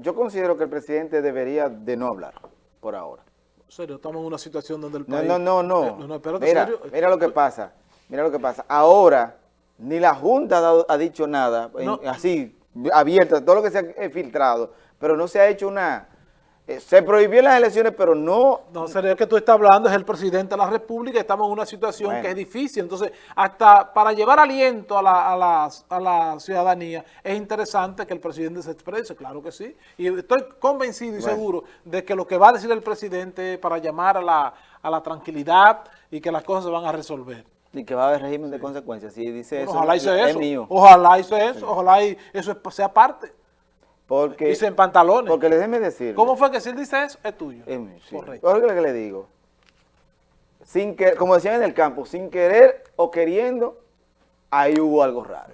yo considero que el presidente debería de no hablar por ahora. Serio, estamos en una situación donde el país... no, no, no. Eh, no, espérate, mira, serio. mira lo que pasa. Mira lo que pasa. Ahora, ni la Junta ha, dado- ha dicho nada, en- así, abierta, todo lo que se ha eh, filtrado, pero no se ha hecho una... eh, se prohibió las elecciones, pero no... No, sería que tú estás hablando, es el presidente de la República, estamos en una situación Bueno. que es difícil. Entonces, hasta para llevar aliento a la, a, la, a la ciudadanía, es interesante que el presidente se exprese, claro que sí. Y estoy convencido y Bueno. seguro de que lo que va a decir el presidente es para llamar a la, a la tranquilidad y que las cosas se van a resolver. Y que va a haber régimen de consecuencias. Si dice eso, ojalá hice es eso, mío. ojalá hice eso, ojalá y eso es- sea parte. Porque, Dice en pantalones. porque le déjeme decir. ¿Cómo fue que si él dice eso, es tuyo? Es mío, sí. Correcto. Oiga lo que le digo. Sin que, como decían en el campo, sin querer o queriendo, ahí hubo algo raro.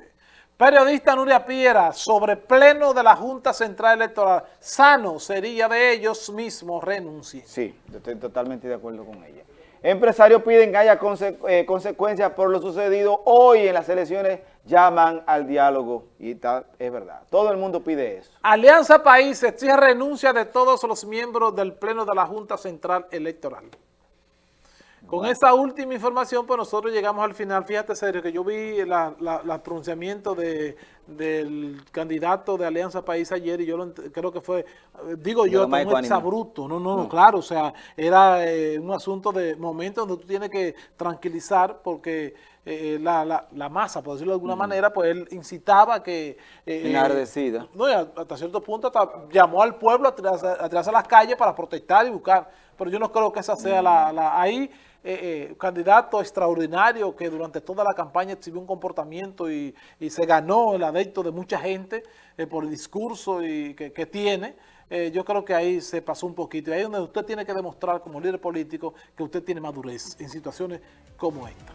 Periodista Nuria Piera, sobre pleno de la Junta Central Electoral, sano sería de ellos mismos renuncien. Sí, yo estoy totalmente de acuerdo con ella. Empresarios piden que haya eh, consecuencias por lo sucedido hoy en las elecciones, llaman al diálogo y está, es verdad. Todo el mundo pide eso. Alianza País exige renuncia de todos los miembros del pleno de la Junta Central Electoral. Con esa última información, pues nosotros llegamos al final. Fíjate, serio, que yo vi la, la- la pronunciamiento de, del candidato de Alianza País ayer y yo lo creo que fue, digo yo, un ecuánime. exabruto. No, no, no, claro, o sea, era eh, un asunto de momento donde tú tienes que tranquilizar porque eh, la, la- la masa, por decirlo de alguna manera, pues él incitaba que... eh, Enardecida. no, y hasta cierto punto hasta llamó al pueblo a tirarse, a tirarse a las calles para protestar y buscar. Pero yo no creo que esa sea la, la- ahí eh, eh, candidato extraordinario que durante toda la campaña exhibió un comportamiento y, y se ganó el adepto de mucha gente eh, por el discurso y que, que tiene. Eh, yo creo que ahí se pasó un poquito. Y ahí es donde usted tiene que demostrar como líder político que usted tiene madurez en situaciones como esta.